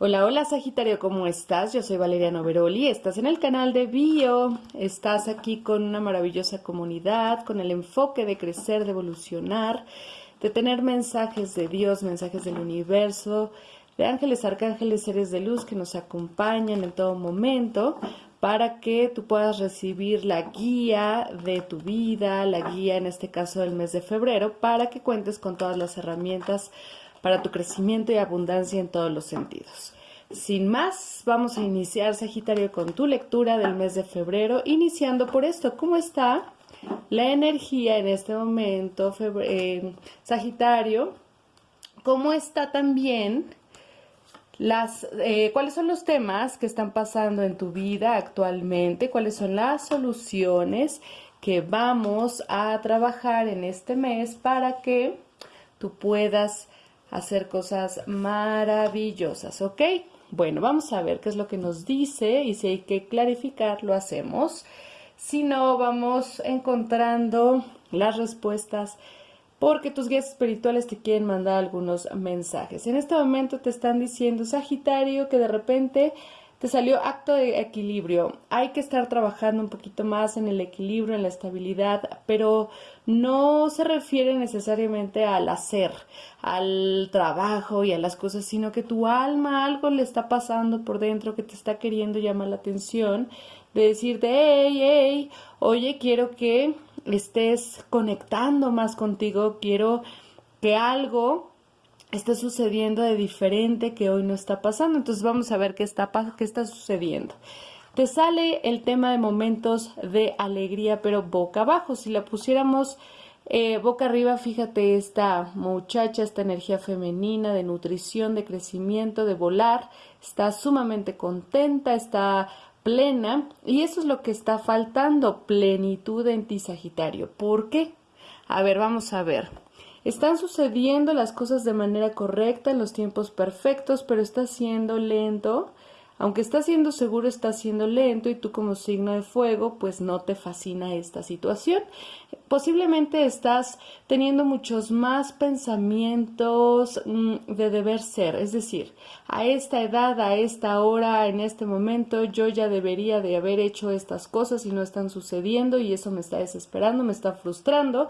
Hola, hola Sagitario, ¿cómo estás? Yo soy Valeria Noveroli, estás en el canal de Bio, estás aquí con una maravillosa comunidad, con el enfoque de crecer, de evolucionar, de tener mensajes de Dios, mensajes del universo, de ángeles, arcángeles, seres de luz que nos acompañan en todo momento para que tú puedas recibir la guía de tu vida, la guía en este caso del mes de febrero, para que cuentes con todas las herramientas para tu crecimiento y abundancia en todos los sentidos. Sin más, vamos a iniciar, Sagitario, con tu lectura del mes de febrero, iniciando por esto. ¿Cómo está la energía en este momento, eh, Sagitario? ¿Cómo está también las, eh, cuáles son los temas que están pasando en tu vida actualmente? ¿Cuáles son las soluciones que vamos a trabajar en este mes para que tú puedas hacer cosas maravillosas, ¿ok? Bueno, vamos a ver qué es lo que nos dice y si hay que clarificar, lo hacemos. Si no, vamos encontrando las respuestas porque tus guías espirituales te quieren mandar algunos mensajes. En este momento te están diciendo, Sagitario, que de repente te salió acto de equilibrio. Hay que estar trabajando un poquito más en el equilibrio, en la estabilidad, pero no se refiere necesariamente al hacer, al trabajo y a las cosas, sino que tu alma algo le está pasando por dentro que te está queriendo llamar la atención, de decirte, hey, hey, oye, quiero que estés conectando más contigo, quiero que algo está sucediendo de diferente que hoy no está pasando. Entonces vamos a ver qué está, qué está sucediendo. Te sale el tema de momentos de alegría, pero boca abajo. Si la pusiéramos eh, boca arriba, fíjate esta muchacha, esta energía femenina de nutrición, de crecimiento, de volar. Está sumamente contenta, está plena y eso es lo que está faltando, plenitud en ti, Sagitario. ¿Por qué? A ver, vamos a ver. Están sucediendo las cosas de manera correcta en los tiempos perfectos, pero está siendo lento. Aunque está siendo seguro, está siendo lento y tú como signo de fuego, pues no te fascina esta situación. Posiblemente estás teniendo muchos más pensamientos mm, de deber ser, es decir, a esta edad, a esta hora, en este momento, yo ya debería de haber hecho estas cosas y no están sucediendo y eso me está desesperando, me está frustrando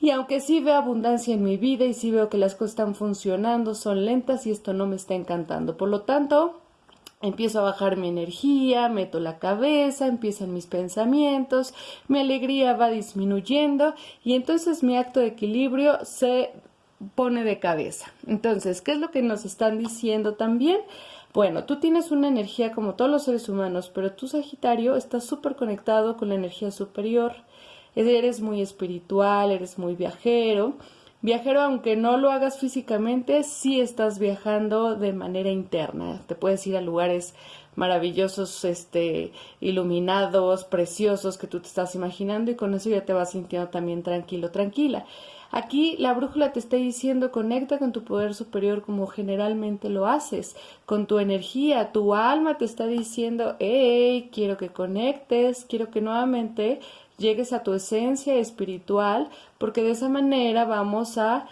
y aunque sí veo abundancia en mi vida y sí veo que las cosas están funcionando, son lentas y esto no me está encantando. Por lo tanto, empiezo a bajar mi energía, meto la cabeza, empiezan mis pensamientos, mi alegría va disminuyendo y entonces mi acto de equilibrio se pone de cabeza. Entonces, ¿qué es lo que nos están diciendo también? Bueno, tú tienes una energía como todos los seres humanos, pero tu Sagitario está súper conectado con la energía superior eres muy espiritual, eres muy viajero. Viajero, aunque no lo hagas físicamente, sí estás viajando de manera interna. Te puedes ir a lugares maravillosos, este, iluminados, preciosos que tú te estás imaginando y con eso ya te vas sintiendo también tranquilo, tranquila. Aquí la brújula te está diciendo conecta con tu poder superior como generalmente lo haces, con tu energía, tu alma te está diciendo, hey, quiero que conectes, quiero que nuevamente llegues a tu esencia espiritual, porque de esa manera vamos a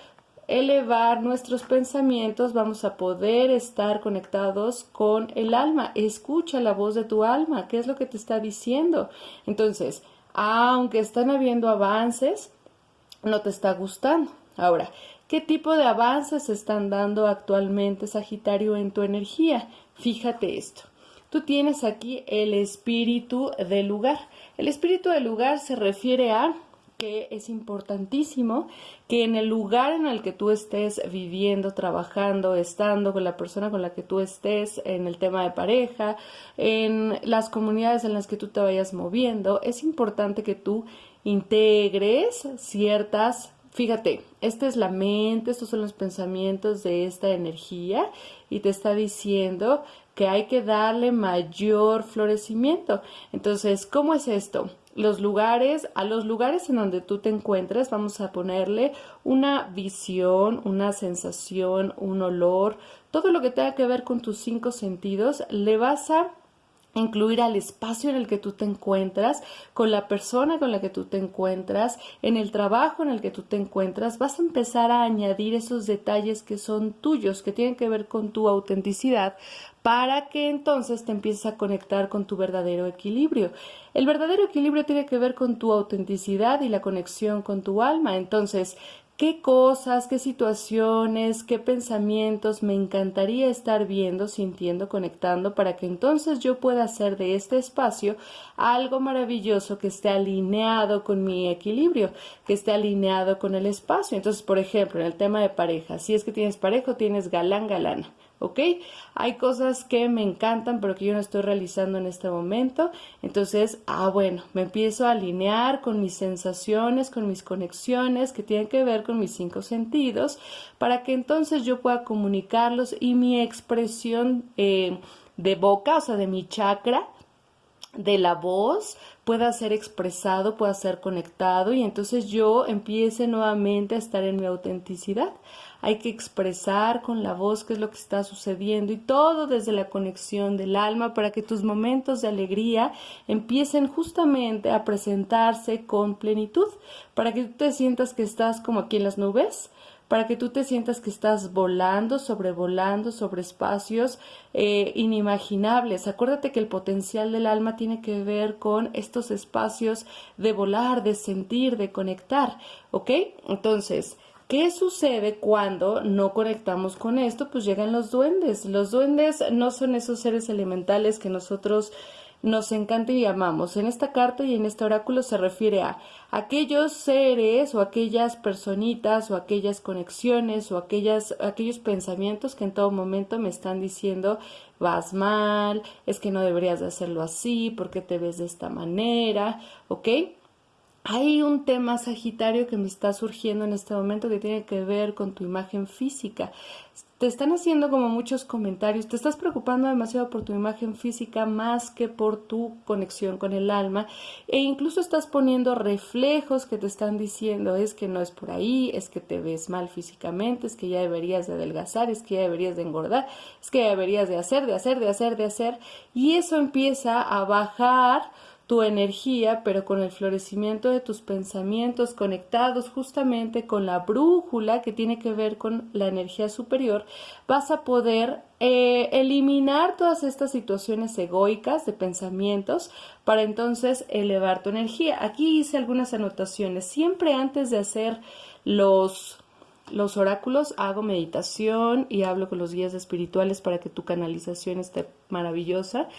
elevar nuestros pensamientos, vamos a poder estar conectados con el alma. Escucha la voz de tu alma, qué es lo que te está diciendo. Entonces, aunque están habiendo avances, no te está gustando. Ahora, ¿qué tipo de avances están dando actualmente, Sagitario, en tu energía? Fíjate esto. Tú tienes aquí el espíritu del lugar. El espíritu del lugar se refiere a que es importantísimo que en el lugar en el que tú estés viviendo, trabajando, estando con la persona con la que tú estés, en el tema de pareja, en las comunidades en las que tú te vayas moviendo, es importante que tú integres ciertas Fíjate, esta es la mente, estos son los pensamientos de esta energía y te está diciendo que hay que darle mayor florecimiento. Entonces, ¿cómo es esto? Los lugares, a los lugares en donde tú te encuentres, vamos a ponerle una visión, una sensación, un olor, todo lo que tenga que ver con tus cinco sentidos, le vas a incluir al espacio en el que tú te encuentras, con la persona con la que tú te encuentras, en el trabajo en el que tú te encuentras, vas a empezar a añadir esos detalles que son tuyos, que tienen que ver con tu autenticidad, para que entonces te empieces a conectar con tu verdadero equilibrio. El verdadero equilibrio tiene que ver con tu autenticidad y la conexión con tu alma. Entonces, qué cosas, qué situaciones, qué pensamientos me encantaría estar viendo, sintiendo, conectando, para que entonces yo pueda hacer de este espacio algo maravilloso que esté alineado con mi equilibrio, que esté alineado con el espacio. Entonces, por ejemplo, en el tema de pareja, si es que tienes pareja tienes galán, galana. ¿Ok? Hay cosas que me encantan, pero que yo no estoy realizando en este momento. Entonces, ah, bueno, me empiezo a alinear con mis sensaciones, con mis conexiones que tienen que ver con mis cinco sentidos, para que entonces yo pueda comunicarlos y mi expresión eh, de boca, o sea, de mi chakra, de la voz pueda ser expresado, pueda ser conectado y entonces yo empiece nuevamente a estar en mi autenticidad. Hay que expresar con la voz qué es lo que está sucediendo y todo desde la conexión del alma para que tus momentos de alegría empiecen justamente a presentarse con plenitud, para que tú te sientas que estás como aquí en las nubes, para que tú te sientas que estás volando, sobrevolando sobre espacios eh, inimaginables. Acuérdate que el potencial del alma tiene que ver con estos espacios de volar, de sentir, de conectar, ¿ok? Entonces, ¿Qué sucede cuando no conectamos con esto? Pues llegan los duendes. Los duendes no son esos seres elementales que nosotros nos encanta y amamos. En esta carta y en este oráculo se refiere a aquellos seres o aquellas personitas o aquellas conexiones o aquellas, aquellos pensamientos que en todo momento me están diciendo vas mal, es que no deberías de hacerlo así, porque te ves de esta manera, ¿ok? Hay un tema sagitario que me está surgiendo en este momento que tiene que ver con tu imagen física. Te están haciendo como muchos comentarios, te estás preocupando demasiado por tu imagen física más que por tu conexión con el alma. E incluso estás poniendo reflejos que te están diciendo es que no es por ahí, es que te ves mal físicamente, es que ya deberías de adelgazar, es que ya deberías de engordar, es que ya deberías de hacer, de hacer, de hacer, de hacer y eso empieza a bajar tu energía, pero con el florecimiento de tus pensamientos conectados justamente con la brújula que tiene que ver con la energía superior, vas a poder eh, eliminar todas estas situaciones egoicas de pensamientos para entonces elevar tu energía. Aquí hice algunas anotaciones. Siempre antes de hacer los los oráculos, hago meditación y hablo con los guías espirituales para que tu canalización esté maravillosa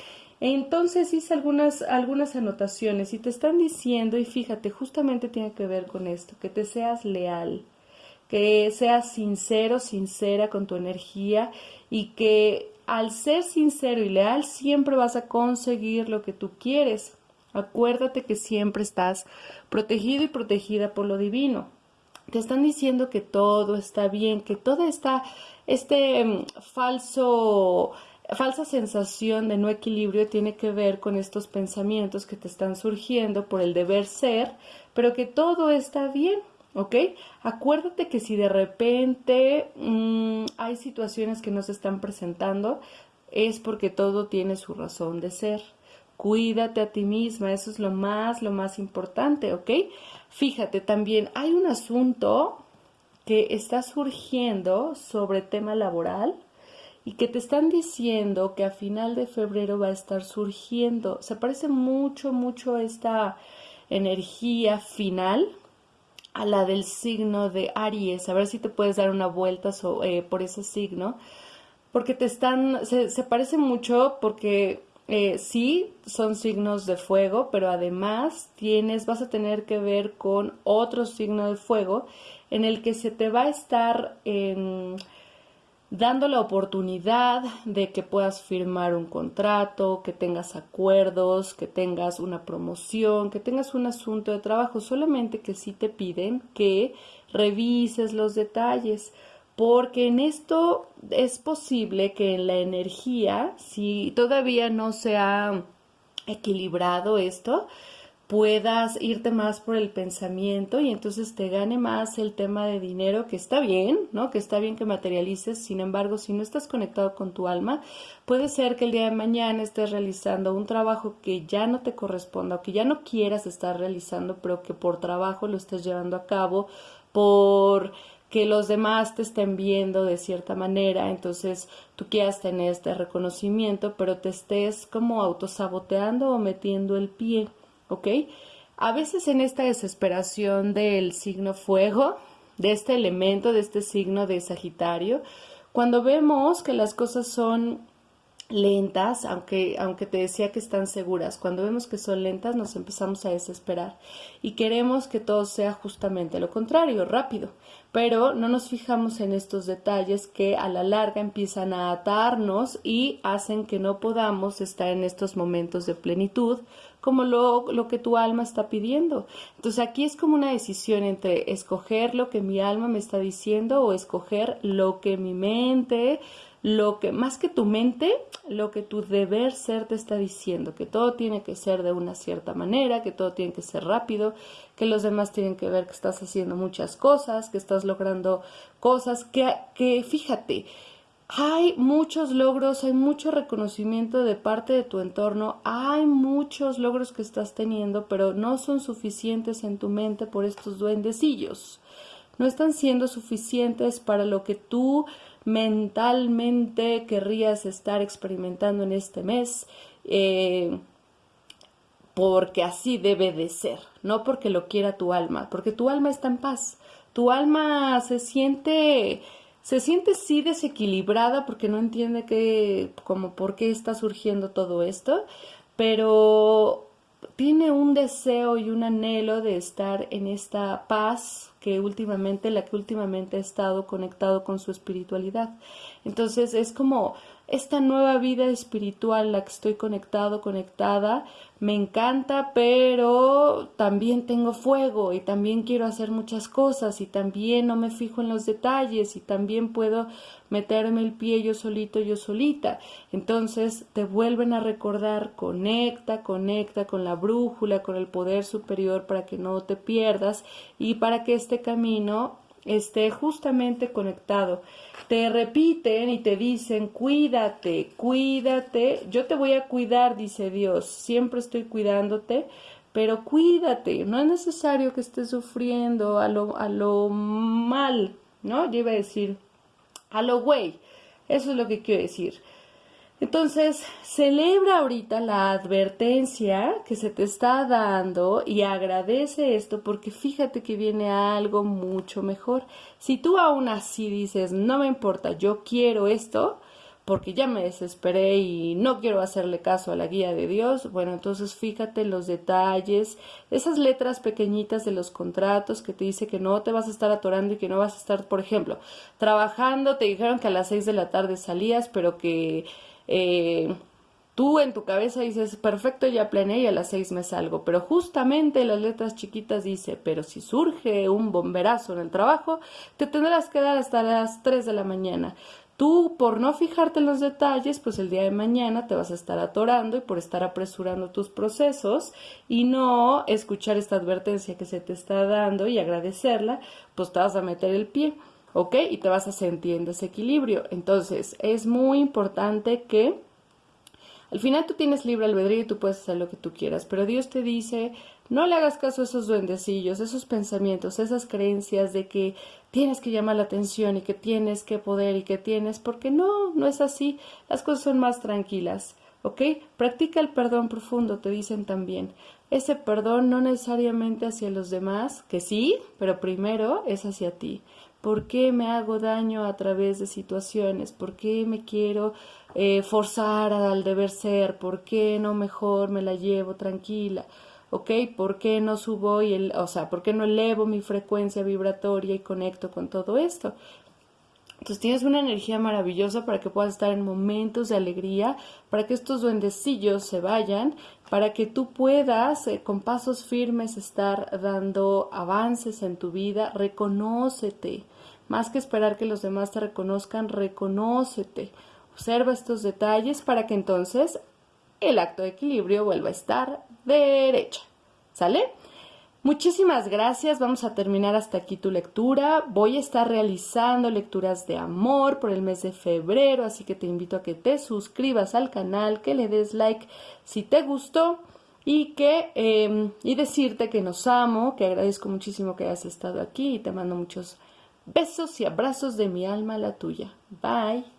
entonces hice algunas, algunas anotaciones y te están diciendo, y fíjate, justamente tiene que ver con esto, que te seas leal, que seas sincero, sincera con tu energía y que al ser sincero y leal siempre vas a conseguir lo que tú quieres. Acuérdate que siempre estás protegido y protegida por lo divino. Te están diciendo que todo está bien, que todo está, este mm, falso falsa sensación de no equilibrio tiene que ver con estos pensamientos que te están surgiendo por el deber ser, pero que todo está bien, ¿ok? Acuérdate que si de repente mm, hay situaciones que no se están presentando, es porque todo tiene su razón de ser. Cuídate a ti misma, eso es lo más, lo más importante, ¿ok? Fíjate también, hay un asunto que está surgiendo sobre tema laboral, y que te están diciendo que a final de febrero va a estar surgiendo. Se parece mucho, mucho esta energía final a la del signo de Aries. A ver si te puedes dar una vuelta eh, por ese signo. Porque te están, se, parece mucho porque eh, sí son signos de fuego, pero además tienes, vas a tener que ver con otro signo de fuego en el que se te va a estar dando la oportunidad de que puedas firmar un contrato, que tengas acuerdos, que tengas una promoción, que tengas un asunto de trabajo, solamente que sí te piden que revises los detalles, porque en esto es posible que en la energía, si todavía no se ha equilibrado esto, puedas irte más por el pensamiento y entonces te gane más el tema de dinero, que está bien, ¿no? Que está bien que materialices, sin embargo, si no estás conectado con tu alma, puede ser que el día de mañana estés realizando un trabajo que ya no te corresponda o que ya no quieras estar realizando, pero que por trabajo lo estés llevando a cabo, por que los demás te estén viendo de cierta manera, entonces tú quieras tener este reconocimiento, pero te estés como autosaboteando o metiendo el pie. ¿Ok? A veces en esta desesperación del signo fuego, de este elemento, de este signo de Sagitario, cuando vemos que las cosas son lentas, aunque, aunque te decía que están seguras, cuando vemos que son lentas nos empezamos a desesperar. Y queremos que todo sea justamente lo contrario, rápido, pero no nos fijamos en estos detalles que a la larga empiezan a atarnos y hacen que no podamos estar en estos momentos de plenitud como lo, lo, que tu alma está pidiendo. Entonces aquí es como una decisión entre escoger lo que mi alma me está diciendo o escoger lo que mi mente, lo que más que tu mente, lo que tu deber ser te está diciendo, que todo tiene que ser de una cierta manera, que todo tiene que ser rápido, que los demás tienen que ver que estás haciendo muchas cosas, que estás logrando cosas, que, que fíjate, hay muchos logros, hay mucho reconocimiento de parte de tu entorno, hay muchos logros que estás teniendo, pero no son suficientes en tu mente por estos duendecillos. No están siendo suficientes para lo que tú mentalmente querrías estar experimentando en este mes, eh, porque así debe de ser, no porque lo quiera tu alma, porque tu alma está en paz, tu alma se siente se siente sí desequilibrada porque no entiende que como por qué está surgiendo todo esto, pero tiene un deseo y un anhelo de estar en esta paz que últimamente, la que últimamente ha estado conectado con su espiritualidad. Entonces es como esta nueva vida espiritual, la que estoy conectado, conectada, me encanta, pero también tengo fuego y también quiero hacer muchas cosas y también no me fijo en los detalles y también puedo meterme el pie yo solito, yo solita. Entonces te vuelven a recordar, conecta, conecta con la brújula, con el poder superior para que no te pierdas y para que este camino esté justamente conectado. Te repiten y te dicen, cuídate, cuídate, yo te voy a cuidar, dice Dios, siempre estoy cuidándote, pero cuídate, no es necesario que estés sufriendo a lo, a lo mal, ¿no? Yo iba a decir, a lo güey, eso es lo que quiero decir. Entonces, celebra ahorita la advertencia que se te está dando y agradece esto porque fíjate que viene algo mucho mejor. Si tú aún así dices, no me importa, yo quiero esto, porque ya me desesperé y no quiero hacerle caso a la guía de Dios, bueno, entonces fíjate los detalles, esas letras pequeñitas de los contratos que te dice que no te vas a estar atorando y que no vas a estar, por ejemplo, trabajando, te dijeron que a las seis de la tarde salías, pero que eh, tú en tu cabeza dices, perfecto, ya planeé y a las seis me salgo, pero justamente las letras chiquitas dice, pero si surge un bomberazo en el trabajo, te tendrás que dar hasta las tres de la mañana. Tú, por no fijarte en los detalles, pues el día de mañana te vas a estar atorando y por estar apresurando tus procesos y no escuchar esta advertencia que se te está dando y agradecerla, pues te vas a meter el pie. ¿Ok? Y te vas a sentir en desequilibrio. Entonces, es muy importante que al final tú tienes libre albedrío y tú puedes hacer lo que tú quieras, pero Dios te dice, no le hagas caso a esos duendecillos, esos pensamientos, esas creencias de que tienes que llamar la atención y que tienes que poder y que tienes, porque no, no es así, las cosas son más tranquilas, ¿ok? Practica el perdón profundo, te dicen también. Ese perdón no necesariamente hacia los demás, que sí, pero primero es hacia ti. ¿Por qué me hago daño a través de situaciones? ¿Por qué me quiero eh, forzar al deber ser? ¿Por qué no mejor me la llevo tranquila? ¿Ok? ¿Por qué no subo y el, o sea, por qué no elevo mi frecuencia vibratoria y conecto con todo esto? Entonces tienes una energía maravillosa para que puedas estar en momentos de alegría, para que estos duendecillos se vayan, para que tú puedas eh, con pasos firmes estar dando avances en tu vida, reconócete. Más que esperar que los demás te reconozcan, reconócete. Observa estos detalles para que entonces el acto de equilibrio vuelva a estar derecha. ¿Sale? Muchísimas gracias. Vamos a terminar hasta aquí tu lectura. Voy a estar realizando lecturas de amor por el mes de febrero, así que te invito a que te suscribas al canal, que le des like si te gustó y que em, y decirte que nos amo, que agradezco muchísimo que hayas estado aquí y te mando muchos besos y abrazos de mi alma a la tuya. Bye.